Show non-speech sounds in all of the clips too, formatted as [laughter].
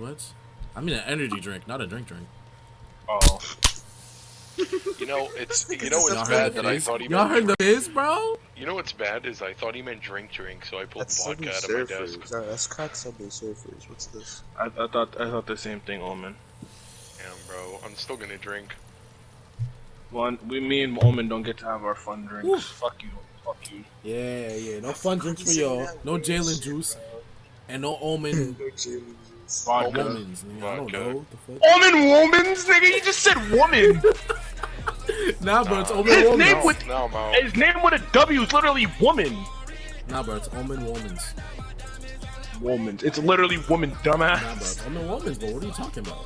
What? I mean an energy drink, not a drink drink. Oh. You know, it's [laughs] you know Y'all what's bad that I thought he Y'all meant. heard the fizz, bro? You know what's bad is I thought he meant drink drink, so I pulled That's vodka out of my desk. Uh, That's cracked Subway Surfers. What's this? I, I thought I thought the same thing, Omen. Damn, bro, I'm still gonna drink. One, we, me and Omen don't get to have our fun drinks. Woo. Fuck you, fuck you. Yeah, yeah. No fun drinks for y'all. No Jalen juice. And no omen [laughs] Vodka. womans. nigga. I don't Vodka. know. The fuck? Omen womans, nigga. You just said woman. [laughs] Nah, bro, it's omen His womans. name No, with- no, I'm. His name with a W is literally woman. Nah, bro, it's omen womans. Woman. It's literally woman, Nah, bro, dumbass. it's omen womans, bro. What are you talking about?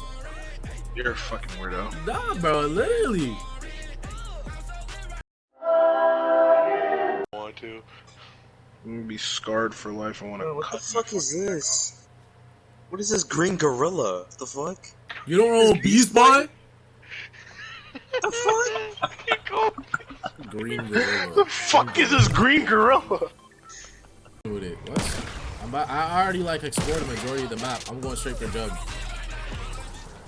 You're a fucking weirdo. Nah, bro, literally. want to. I'm gonna be scarred for life. I want to Bro, what the fuck is this? What is this green gorilla? The fuck? You don't know Beast Boy? The fuck? Green gorilla. The gorilla. fuck is this green gorilla? with it. What? I'm about, I already like explored the majority of the map. I'm going straight for Jug.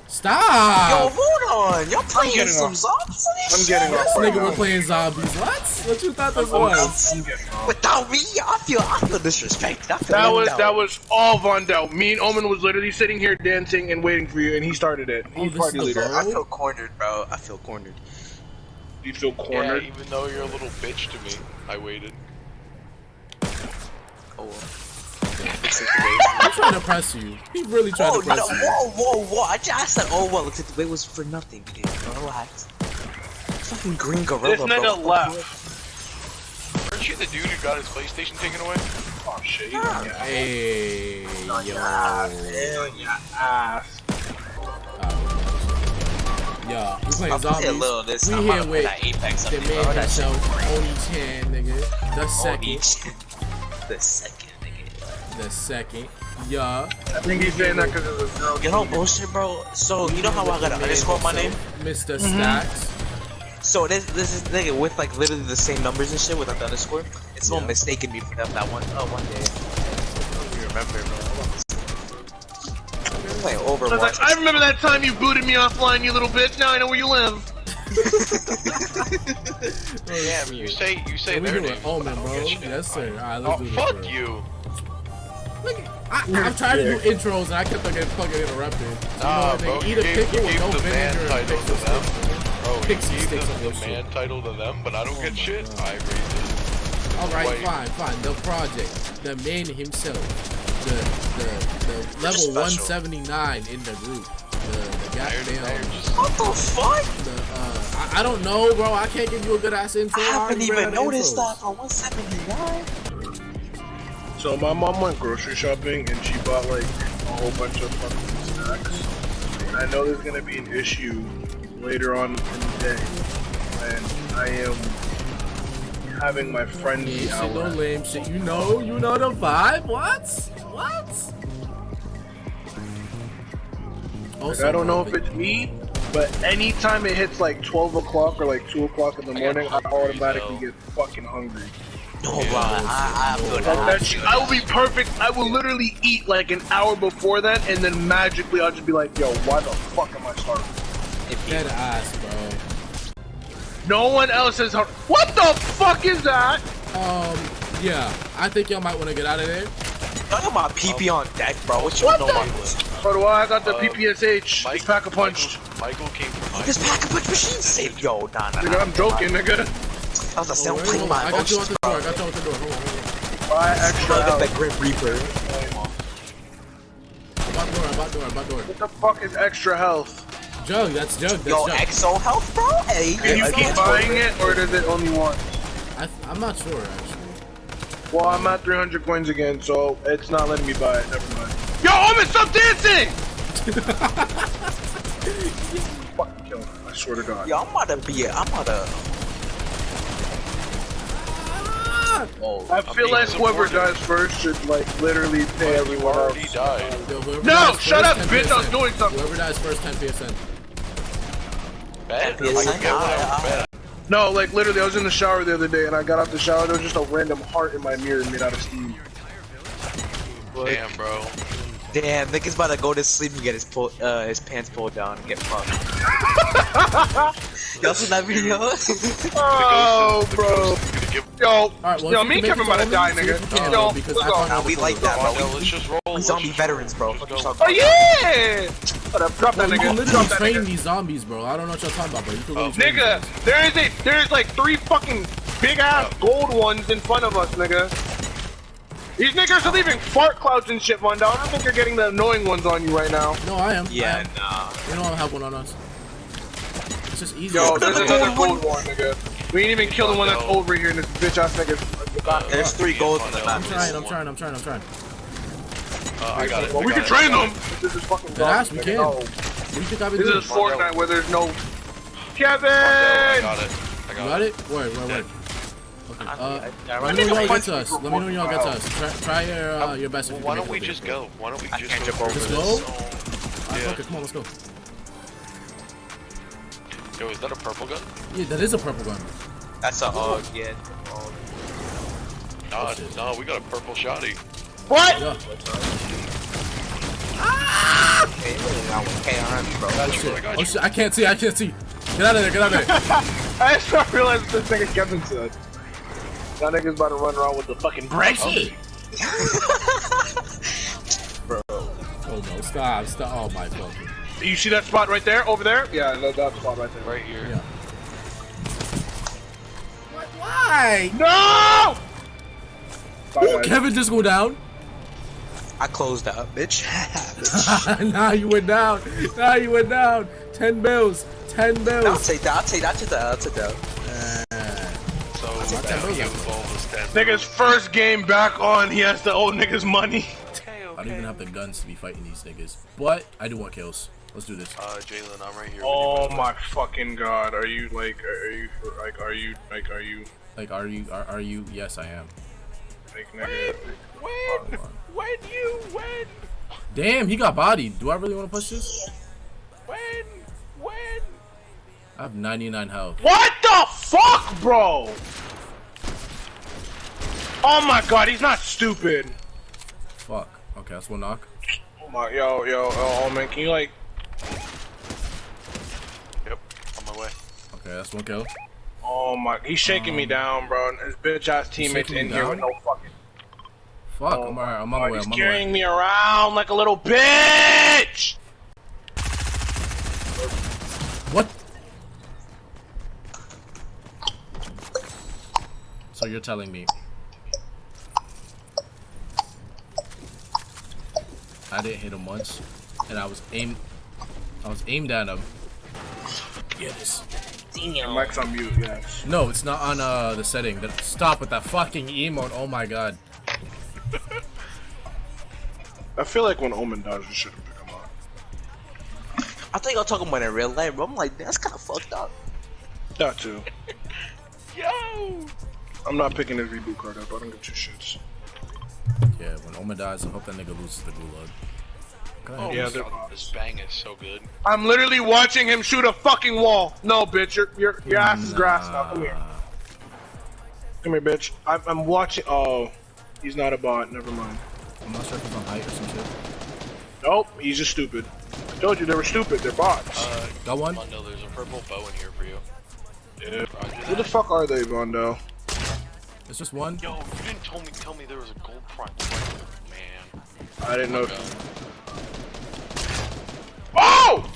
Stop! Yo, hold on. Y'all playing some off. zombies? On this I'm shit? getting this off right nigga now. was playing zombies. What? What you thought this was? I'm getting off. Without me, I feel I feel disrespected. I feel That was out. that was all Von Dell. Me and Omen was literally sitting here dancing and waiting for you, and he started it. Oh, He's this party leader. I feel cornered, bro. I feel cornered. You feel Yeah, cornered. even though you're a little bitch to me, I waited. Oh. well. I'm trying to press you. He really tried Oh to no! you. Whoa, whoa, whoa! I just I said, oh well. Look the way it was for nothing. Dude. Relax. Fucking green gorilla, This bro. nigga What the left. Aren't you the dude who got his PlayStation taken away? Oh shit! He's on. Hey, yo. On your ass. Yeah, we fuck? playing I'll a zombies. little this. We I'm here with that Apex The up there, bro. That himself, Oni Chan, nigga. The second. [laughs] The second, nigga. The second. Yeah. I think he's saying that because of a girl. You know bullshit, bro. So you know how I gotta underscore my name? Mr. Mm-hmm. Stacks. So this this is nigga with like literally the same numbers and shit without the underscore. It's no Yeah. mistaking me for that that one oh one day. I don't even remember, bro. I'm playing I like, I remember that time you booted me offline, you little bitch. Now I know where you live. [laughs] Damn, you say you say What we their doing? names. Oh, man, bro. Yes, sir. Alright, let's Oh do this. fuck bro. you! Look, I, I'm trying to do intros and I kept on getting fucking interrupted. You know Nah, what they bro, you gave, pickle you with gave no the man vinegar and title to pixel them. sticks. Bro, Pixie sticks the, on the shit. man title to them, but I don't Oh get shit. God. I agree. Alright, fine, fine. The project, the man himself, the the, the level 179 in the group. The, the goddamn. What the fuck? The, uh, I, I don't know, bro. I can't give you a good ass intro. I haven't ran even noticed intros. that for 179. So my mom went grocery shopping and she bought like a whole bunch of fucking snacks. And I know there's gonna be an issue later on in the day when I am having my frenzy Yeah, shit, no lame shit. You know, you know the vibe. What? What? Like, I don't know if it's me, but anytime it hits like 12 o'clock or like 2 o'clock in the I got morning, I automatically though. get fucking hungry. No, Yeah, bro. I, I feel that. that shit, I will be perfect. I will literally eat like an hour before that, and then magically I'll just be like, yo, why the fuck am I starving? Dead ass, bro. No one else is hungry. What the fuck is that? Um, yeah, I think y'all might want to get out of there. Y'all got my PP on deck, bro. What you What know the- about this? By the way, I got the Uh, PPSH. Mike, It's pack a punch. Michael, Michael came from my This pack a punch machine safe. Yo, nah, nah, Nigga, nah. I'm joking, nigga. I was a Oh, sound playing hold on. my I got you out the door. I got you out the door. Hold on, hold Buy extra Bro, get health. that Grim Reaper. on. About door, about door, about door. What the fuck is extra health? Jug, that's Jug, that's Yo, Jug. Exo Health, bro. Hey, Can you yeah, keep buying it, or does it only one? I, I'm not sure, actually. Well, I'm at 300 coins again, so it's not letting me buy it. Never mind. Yo, Omen, stop dancing! [laughs] Fucking kill him. I swear to God. Yo, I'm about to be. it. I'm about to. Ah! Oh, I feel like whoever dies first should like literally pay everyone already else. died. Yo, No, shut up, 10 bitch, I was doing something. Whoever dies first, 10 PSN. Bad? Yeah, Like, son, get one I- out of bed. No, like literally, I was in the shower the other day and I got out the shower. There was just a random heart in my mirror made out of steam. Damn, bro. Damn, nigga's about to go to sleep and get his pull, uh, his pants pulled down and get fucked. [laughs] Y'all seen that video? [laughs] Oh, bro. Gonna give. Yo, Alright, well, yo, me you and Kevin about to die, to Omen, see if you nigga. Yo, though, because let's I go. found out Nah, we like that, call. bro. Yo, let's just roll. We let's zombie veterans, bro. Let's What go. you talking Oh yeah! Hold up, drop that Bro, you can literally Drop train these zombies, bro. I don't know what y'all talking about, bro. You can really oh, train Nigga, there is a there's like three fucking big ass oh. gold ones in front of us, nigga. These niggas are leaving fart clouds and shit, Mondo. I don't think you're getting the annoying ones on you right now. No, I am. I Yeah, am. nah. We don't have one on us. It's just easy. Yo, there's another gold one, nigga. We ain't even kill the one that's over here in this bitch ass nigga. There's three golds on the map. I'm trying, I'm trying, I'm trying, I'm trying. Uh, I got it. Well, I we can it, train them. This is fucking Yes, we can. No. What do you think I've been This doing? is Fortnite where there's no it. Kevin. I got it. I You got got it. it? Where, where, where? Okay. Uh, I- I- let me know when y'all get to us. Let me know when y'all get to us. Try, try your uh, your best. Well, why don't we just go? Why don't we just can't go? jump over Just go? this? Alright, Yeah. fuck it. Come on, let's go. Yo, is that a purple gun? Yeah, that is a purple gun. That's a hug, yeah. Oh, Nah, shit. no, we got a purple shotty. What? Yeah. okay, I bro. Got you, Shit. I got Oh shit, I can't see, I can't see. Get out of there, get out of there. [laughs] I just not realized what this nigga Kevin said. That nigga's about to run around with the fucking Brexit. [laughs] Bro. Oh no, stop, stop. Oh my fucking. You see that spot right there? Over there? Yeah, that, that spot right there. Right here. Yeah. Why? No! Bye, guys. Kevin just go down? I closed that up, bitch. [laughs] [laughs] nah, you went down. Nah, you went down. Ten bills. Ten I'll bills. take that. I'll take that. I'll take that. I'll take that. So, ten now bills you out. involve ten. Nigga's first game back on, he has to owe niggas money. I don't even have the guns to be fighting these niggas. But I do want kills. Let's do this. Uh, Jalen, I'm right here. Oh my fucking god, are you like, are you, like, are you, like, are you, Like, are you? Are, are you? Yes, I am. like, nigga? When? When you win? Damn, he got bodied. Do I really want to push this? When? When? I have 99 health. What the fuck, bro? Oh my god, he's not stupid. Fuck. Okay, that's one knock. Oh my, yo, yo, oh man, can you like, Yep, on my way. Okay, that's one kill. oh my, he's shaking me um, down, bro. His bitch ass teammates in you here with no fucking. Fuck, Oh I'm alright. I'm on God, the way. he's I'm on the way. carrying me around like a little bitch. What? So you're telling me I didn't hit him once, and I was aim, I was aimed at him. Get this. Mike's on mute, yes. No, it's not on uh the setting. Stop with that fucking emote. Oh my god. I feel like when Omen dies, we shouldn't pick him up. I thought y'all talking about it in real life, bro. I'm like, that's kind of fucked up. That too. [laughs] Yo! I'm not picking his reboot card up. I don't give two shits. Yeah, when Omen dies, I hope that nigga loses the gulag. Oh, Yeah, yeah, this bang is so good. I'm literally watching him shoot a fucking wall. No, bitch, your your your ass is grass now. Come here, come here, bitch. I'm, I'm watching. Oh, he's not a bot. Never mind. I'm not sure if he's on height or some shit. Nope, he's just stupid. I told you they were stupid. They're bots. Uh, Got one? Mondo, there's a purple bow in here for you. yeah. Who the fuck are they, Vondo? It's just one. Yo, you didn't tell me tell me there was a gold prime. Man. I didn't know. God. Oh!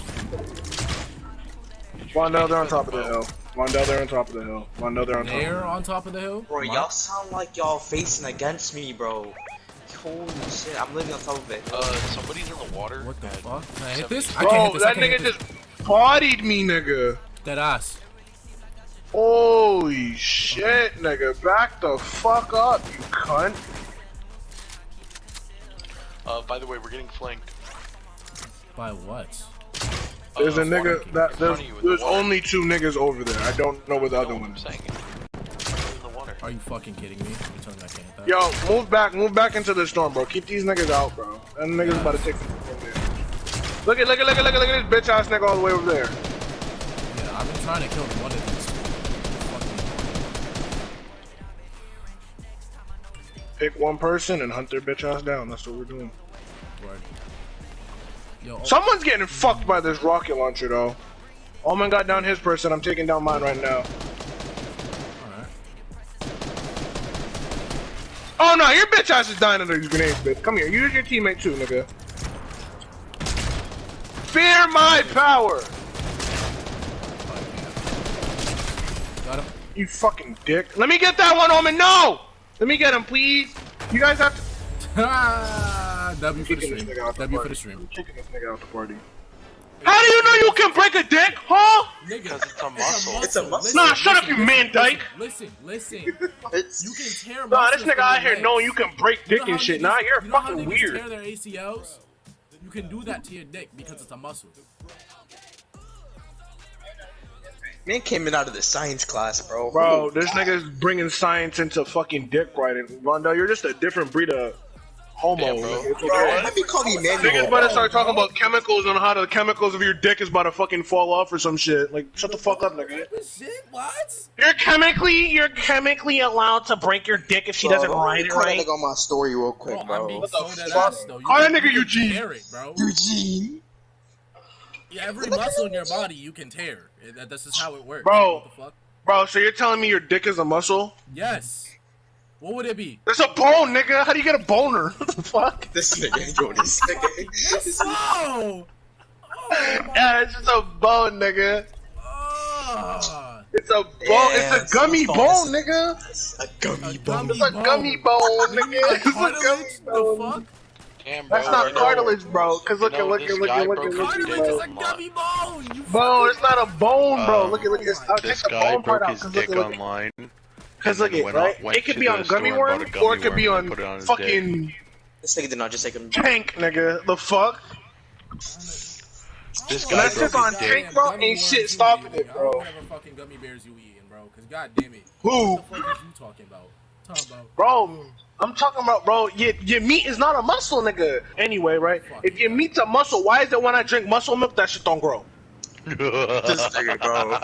Vondo, they're on top of the hill. Vondo, they're on top of the hill. Vondo, they're on top. They're on top of the hill. Bro, y'all sound like y'all facing against me, bro. Holy shit, I'm living on top of it. Uh, somebody's in the water. What the fuck? Can I hit this? I can't hit Bro, this. That can't hit nigga this. just bodied me, nigga. That ass. Holy shit, nigga. Back the fuck up, you cunt. Uh, by the way, we're getting flanked. By what? There's Uh, a nigga that front there's of you in the only two niggas over there. I don't know where the You other know one I'm is. Are you fucking kidding me? You're telling me I can't that? Yo, move back, move back into the storm, bro. Keep these niggas out, bro. Them niggas about to take some damage. Look at, look at, look at, look at, look at this bitch ass nigga all the way over there. Yeah, I've been trying to kill one of these. Fucking- Pick one person and hunt their bitch ass down. That's what we're doing. Word. Yo, oh, Someone's getting fucked by this rocket launcher though. Omen got down his person. I'm taking down mine right now. Oh no, your bitch ass is dying under these grenades, bitch. Come here, use your teammate too, nigga. Fear my power, Got him. you fucking dick. Let me get that one, Omen. No, let me get him, please. You guys have to. [laughs] W for the stream. W for the stream. I'm kicking this nigga out the party. How do you know you can break a dick, huh? Nigga, Because it's a muscle. It's a muscle. Listen, Nah, shut up, listen, you man listen, dyke. Listen, listen. [laughs] It's You can tear Nah, this nigga out your here knowing you can break You dick know and how shit. niggas- Nah, you're you know fucking niggas weird. Tear their ACLs. You can do that to your dick because it's a muscle. man came in out of the science class, bro. Bro, this nigga's bringing science into fucking dick riding. Rondo, you're just a different breed of homo. Damn, bro. Bro, let me call you Niggas Manuel. about to start talking about chemicals and how the chemicals of your dick is about to fucking fall off or some shit. Like, shut the fuck up, nigga. Shit, what? You're chemically, you're chemically allowed to break your dick if she doesn't ride it right. on my story real quick, Bro, bro. I'm What the fuck? ass though. You Call that nigga Eugene. Tear it, bro. Eugene. Yeah, every muscle in your body you can tear. It- that- This is how it works. Bro. What the fuck? Bro, so you're telling me your dick is a muscle? Yes. What would it be? It's a bone, nigga. How do you get a boner? [laughs] What the fuck? This nigga, yo, this nigga. [laughs] Oh! Yeah, it's just a bone, nigga. Oh! It's a bone. Yeah, it's a gummy some bone, false- nigga. A gummy bone. It's a gummy bone, nigga. Like It's a gummy cartilage? The bone. fuck? Damn, bro. That's not you know- cartilage, bro. Cause look you at know, look this at look guy at look broke at his look Cartilage at dick. is bro. a gummy bone! You Bro, it's not a bone, bro. Um, look at look at. I'll take This the guy bone part broke out. his Cause look dick at look. online. Cause and look then at went right. out- went It could be on gummy worm, bought a or it could be on and put it on his fucking This nigga did not just take him. tank, nigga. The fuck? This When guy that broke shit's on his tank, bro, Gummy ain't shit stopping it, bro. whatever fucking gummy bears you eating, bro. Cause god damn it. Who? What the fuck is you talking about? Talking about. Bro, I'm talking about, bro. Your, your meat is not a muscle, nigga. Anyway, right? If your meat's a muscle, why is it when I drink muscle milk that shit don't grow? [laughs] This nigga, bro.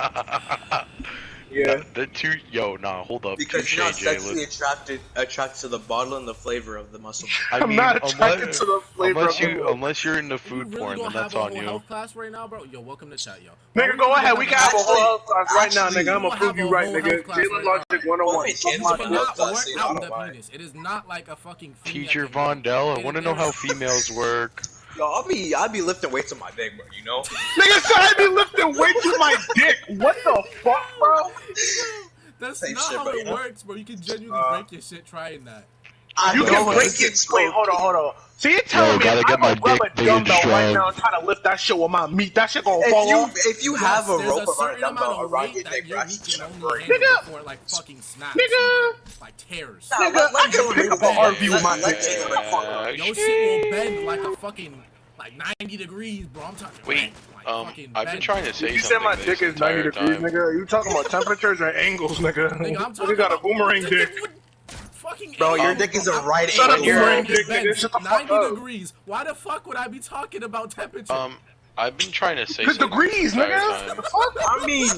Yeah. The two, yo, nah, hold up. Because Touche, you're not Jalen. sexually attracted attracted to the bottle and the flavor of the muscle. [laughs] I I'm mean, not attracted unless, to the flavor unless of the you, milk. unless you're into You food really porn, gonna then that's have a on whole you. health class right now, bro? Yo, welcome to chat, yo. Nigga, go ahead. We can have a whole health class right now, nigga. I'm gonna prove you right, nigga. health Jalen Logic 101. Wait, Suck James my You Bond dick. cannot health class, work you out know, the why? penis. It is not like a fucking. female Teacher can Von do. Dell, I want to know how is- females [laughs] work. Yo, I'll be I'll be lifting weights on my dick, bro, you know? [laughs] Nigga said I be lifting weights to my dick. What the fuck, bro? That's Same not shit, how bro, it you know? works, bro. You can genuinely Uh, break your shit trying that. I You know can break it. it. is Wait, hold on, hold on. So you're telling Yo, me gotta if get I'm gonna grab a big and dumbbell right now and try to lift that shit with my meat, that shit gonna If fall you off? if you have a rope a around a certain amount dumbbell of around weight your that dick, your you're meat actually can gonna only break. handle Nigga. before it like fucking snaps, Nigga, like tears. Nah, nigga, let- let I can Jordan pick up bang. an RV with Let- my let dick. Jalen the fuck up. Your shit will bend like a fucking like 90 degrees, bro. I'm talking. Wait, like, um, I've been trying to say You something said my dick is 90 degrees, time. nigga. You talking about [laughs] temperatures or angles, nigga? Nigga, I'm talking [laughs] You got a about- boomerang dick. Fucking Bro, your dick is a bro. right Shut up, angle. boomerang It dick, nigga. Shut the fuck 90 up. degrees. Why the fuck would I be talking about temperature? Um, I've been trying to say Cause something degrees, nigga. What the fuck? I mean,